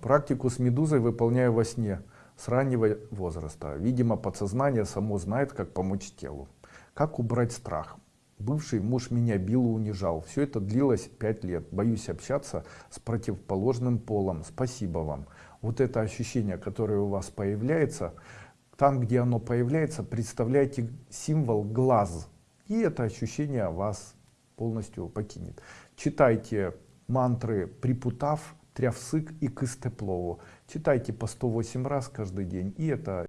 Практику с медузой выполняю во сне с раннего возраста. Видимо, подсознание само знает, как помочь телу. Как убрать страх? Бывший муж меня бил и унижал. Все это длилось пять лет. Боюсь общаться с противоположным полом. Спасибо вам. Вот это ощущение, которое у вас появляется, там, где оно появляется, представляйте символ глаз. И это ощущение вас полностью покинет. Читайте мантры Припутав, Трявсык и Кыстеплову. Читайте по 108 раз каждый день. И это